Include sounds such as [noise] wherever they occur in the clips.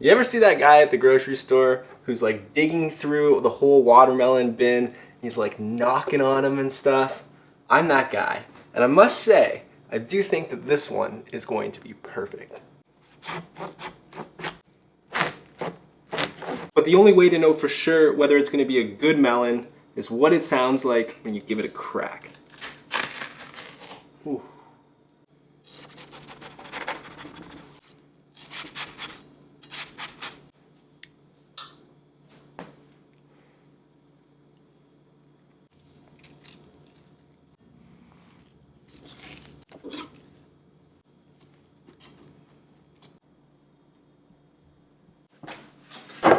You ever see that guy at the grocery store who's like digging through the whole watermelon bin? He's like knocking on them and stuff. I'm that guy. And I must say, I do think that this one is going to be perfect. But the only way to know for sure whether it's going to be a good melon is what it sounds like when you give it a crack.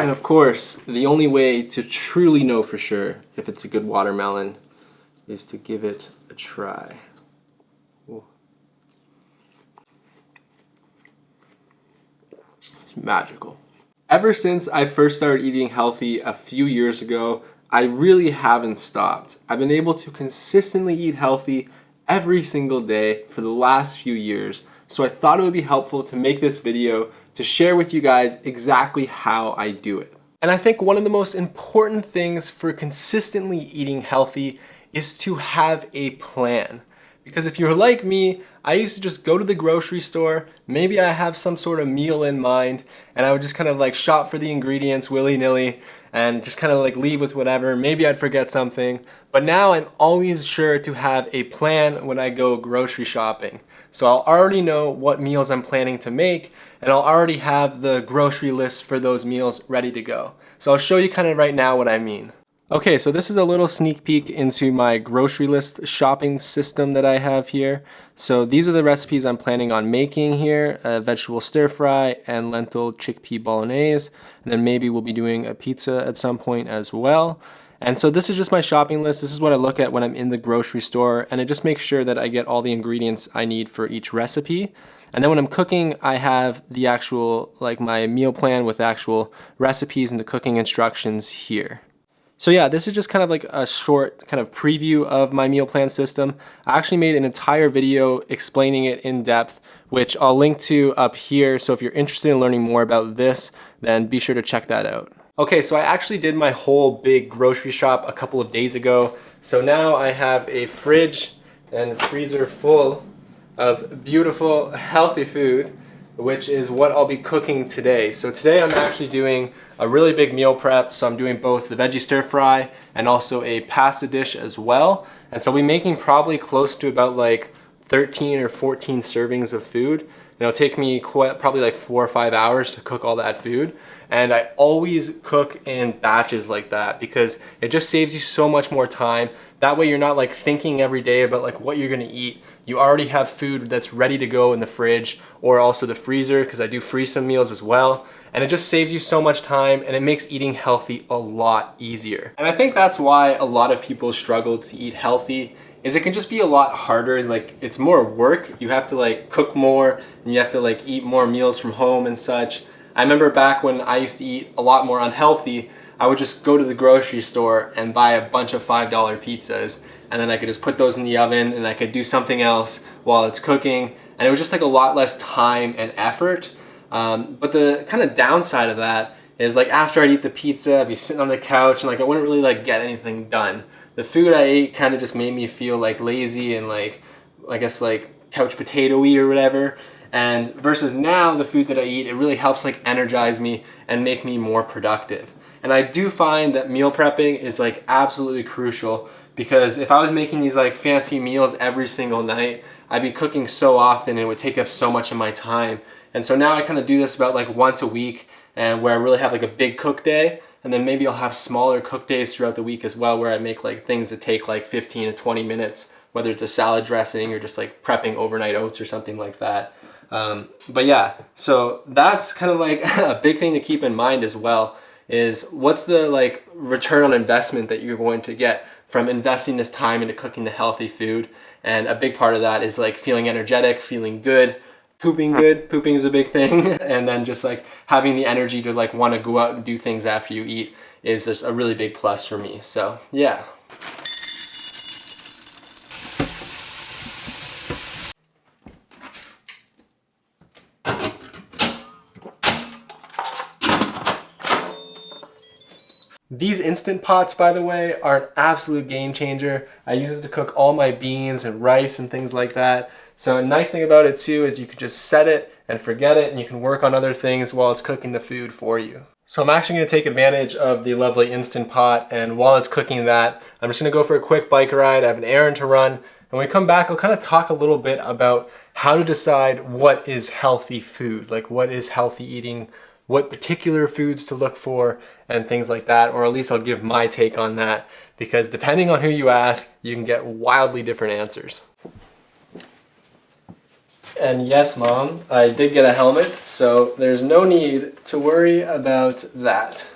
And of course, the only way to truly know for sure if it's a good watermelon is to give it a try. Ooh. It's magical. Ever since I first started eating healthy a few years ago, I really haven't stopped. I've been able to consistently eat healthy every single day for the last few years. So I thought it would be helpful to make this video to share with you guys exactly how I do it. And I think one of the most important things for consistently eating healthy is to have a plan. Because if you're like me, I used to just go to the grocery store, maybe I have some sort of meal in mind, and I would just kind of like shop for the ingredients willy-nilly and just kind of like leave with whatever. Maybe I'd forget something. But now I'm always sure to have a plan when I go grocery shopping. So I'll already know what meals I'm planning to make and I'll already have the grocery list for those meals ready to go. So I'll show you kind of right now what I mean. Okay, so this is a little sneak peek into my grocery list shopping system that I have here. So these are the recipes I'm planning on making here, a vegetable stir fry and lentil chickpea bolognese. And then maybe we'll be doing a pizza at some point as well. And so this is just my shopping list. This is what I look at when I'm in the grocery store and it just makes sure that I get all the ingredients I need for each recipe. And then when I'm cooking, I have the actual, like my meal plan with actual recipes and the cooking instructions here. So yeah, this is just kind of like a short kind of preview of my meal plan system. I actually made an entire video explaining it in depth, which I'll link to up here. So if you're interested in learning more about this, then be sure to check that out. Okay, so I actually did my whole big grocery shop a couple of days ago. So now I have a fridge and freezer full of beautiful, healthy food which is what I'll be cooking today. So today I'm actually doing a really big meal prep. So I'm doing both the veggie stir fry and also a pasta dish as well. And so I'll be making probably close to about like 13 or 14 servings of food. It'll take me quite, probably like four or five hours to cook all that food. And I always cook in batches like that because it just saves you so much more time. That way you're not like thinking every day about like what you're gonna eat you already have food that's ready to go in the fridge or also the freezer because I do freeze some meals as well. And it just saves you so much time and it makes eating healthy a lot easier. And I think that's why a lot of people struggle to eat healthy is it can just be a lot harder like it's more work. You have to like cook more and you have to like eat more meals from home and such. I remember back when I used to eat a lot more unhealthy I would just go to the grocery store and buy a bunch of $5 pizzas and then I could just put those in the oven and I could do something else while it's cooking. And it was just like a lot less time and effort. Um, but the kind of downside of that is like after I'd eat the pizza I'd be sitting on the couch and like I wouldn't really like get anything done the food I ate kind of just made me feel like lazy and like I guess like couch potato-y or whatever. And versus now the food that I eat it really helps like energize me and make me more productive. And I do find that meal prepping is like absolutely crucial because if I was making these like fancy meals every single night, I'd be cooking so often and it would take up so much of my time. And so now I kind of do this about like once a week and where I really have like a big cook day and then maybe I'll have smaller cook days throughout the week as well where I make like things that take like 15 to 20 minutes, whether it's a salad dressing or just like prepping overnight oats or something like that. Um, but yeah, so that's kind of like [laughs] a big thing to keep in mind as well is what's the like return on investment that you're going to get from investing this time into cooking the healthy food. And a big part of that is like feeling energetic, feeling good, pooping good. Pooping is a big thing. [laughs] and then just like having the energy to like want to go out and do things after you eat is just a really big plus for me. So yeah. These Instant Pots, by the way, are an absolute game changer. I use it to cook all my beans and rice and things like that. So a nice thing about it too is you can just set it and forget it and you can work on other things while it's cooking the food for you. So I'm actually gonna take advantage of the lovely Instant Pot and while it's cooking that, I'm just gonna go for a quick bike ride. I have an errand to run. And when we come back, I'll kind of talk a little bit about how to decide what is healthy food, like what is healthy eating, what particular foods to look for and things like that, or at least I'll give my take on that because depending on who you ask, you can get wildly different answers. And yes, mom, I did get a helmet, so there's no need to worry about that.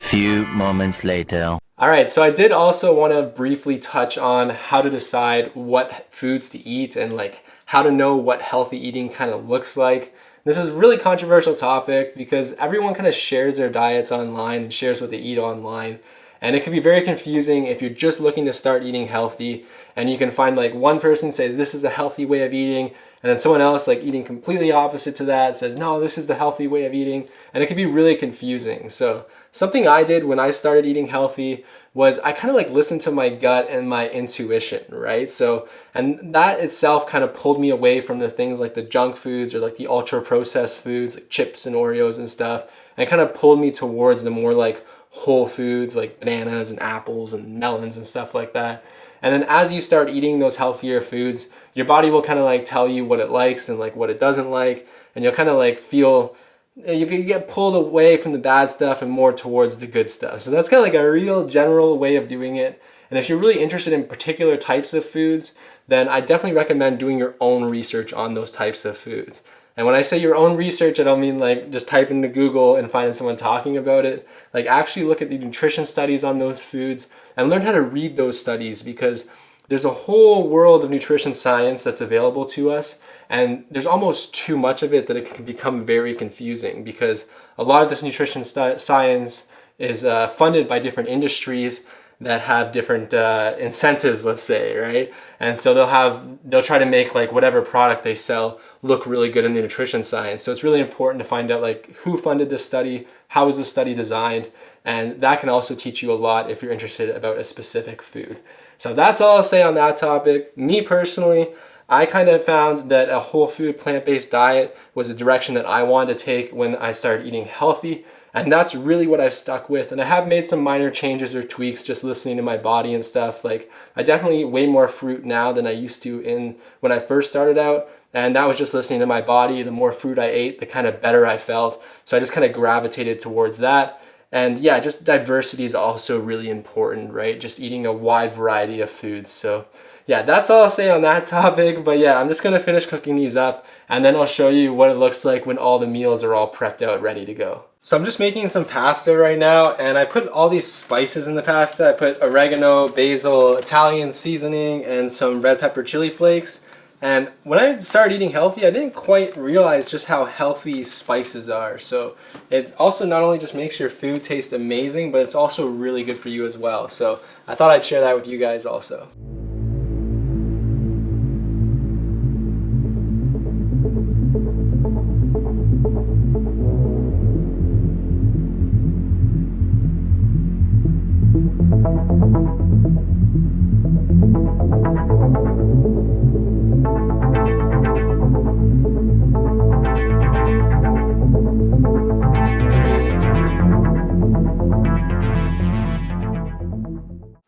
Few moments later. All right, so I did also want to briefly touch on how to decide what foods to eat and like how to know what healthy eating kind of looks like. This is a really controversial topic because everyone kind of shares their diets online and shares what they eat online. And it can be very confusing if you're just looking to start eating healthy and you can find like one person say this is a healthy way of eating and then someone else like eating completely opposite to that says no this is the healthy way of eating and it can be really confusing. So something I did when I started eating healthy was I kind of like listened to my gut and my intuition, right? So, and that itself kind of pulled me away from the things like the junk foods or like the ultra processed foods like chips and Oreos and stuff. And kind of pulled me towards the more like whole foods like bananas and apples and melons and stuff like that. And then as you start eating those healthier foods, your body will kind of like tell you what it likes and like what it doesn't like. And you'll kind of like feel eh, you can get pulled away from the bad stuff and more towards the good stuff. So that's kind of like a real general way of doing it. And if you're really interested in particular types of foods, then I definitely recommend doing your own research on those types of foods. And when I say your own research, I don't mean like just type into Google and finding someone talking about it. Like actually look at the nutrition studies on those foods and learn how to read those studies because there's a whole world of nutrition science that's available to us and there's almost too much of it that it can become very confusing because a lot of this nutrition science is uh, funded by different industries that have different uh, incentives, let's say, right? And so they'll have, they'll try to make like whatever product they sell look really good in the nutrition science. So it's really important to find out like who funded this study, how was the study designed, and that can also teach you a lot if you're interested about a specific food. So that's all I'll say on that topic. Me personally, I kind of found that a whole food plant-based diet was a direction that I wanted to take when I started eating healthy. And that's really what I've stuck with. And I have made some minor changes or tweaks just listening to my body and stuff. Like I definitely eat way more fruit now than I used to in when I first started out. And that was just listening to my body. The more fruit I ate, the kind of better I felt. So I just kind of gravitated towards that. And yeah, just diversity is also really important, right? Just eating a wide variety of foods. So yeah, that's all I'll say on that [laughs] topic. But yeah, I'm just gonna finish cooking these up and then I'll show you what it looks like when all the meals are all prepped out, ready to go. So I'm just making some pasta right now and I put all these spices in the pasta. I put oregano, basil, Italian seasoning, and some red pepper chili flakes. And when I started eating healthy, I didn't quite realize just how healthy spices are. So it also not only just makes your food taste amazing, but it's also really good for you as well. So I thought I'd share that with you guys also.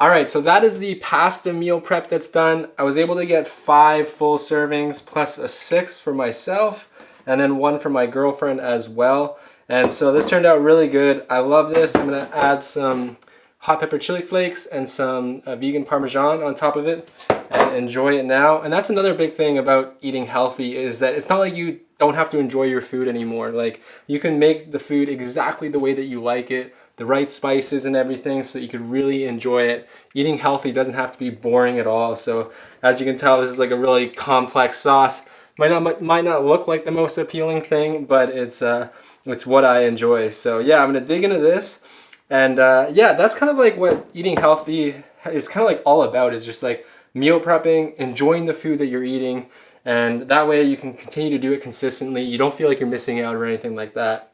All right, so that is the pasta meal prep that's done. I was able to get five full servings plus a six for myself and then one for my girlfriend as well. And so this turned out really good. I love this. I'm gonna add some hot pepper chili flakes and some uh, vegan Parmesan on top of it and enjoy it now. And that's another big thing about eating healthy is that it's not like you don't have to enjoy your food anymore. Like you can make the food exactly the way that you like it the right spices and everything so that you could really enjoy it. Eating healthy doesn't have to be boring at all. So as you can tell, this is like a really complex sauce. Might not, might not look like the most appealing thing, but it's, uh, it's what I enjoy. So yeah, I'm gonna dig into this. And uh, yeah, that's kind of like what eating healthy is kind of like all about is just like meal prepping, enjoying the food that you're eating. And that way you can continue to do it consistently. You don't feel like you're missing out or anything like that.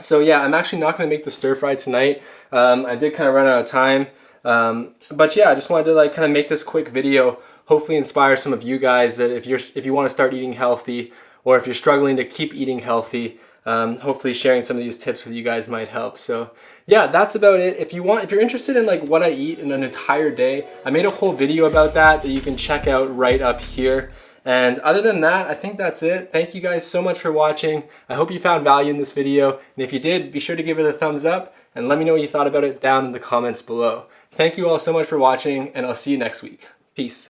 So yeah, I'm actually not going to make the stir fry tonight. Um, I did kind of run out of time. Um, but yeah, I just wanted to like kind of make this quick video, hopefully inspire some of you guys that if you're if you want to start eating healthy or if you're struggling to keep eating healthy, um, hopefully sharing some of these tips with you guys might help. So yeah, that's about it. If you want, if you're interested in like what I eat in an entire day, I made a whole video about that that you can check out right up here. And other than that, I think that's it. Thank you guys so much for watching. I hope you found value in this video. And if you did, be sure to give it a thumbs up and let me know what you thought about it down in the comments below. Thank you all so much for watching and I'll see you next week. Peace.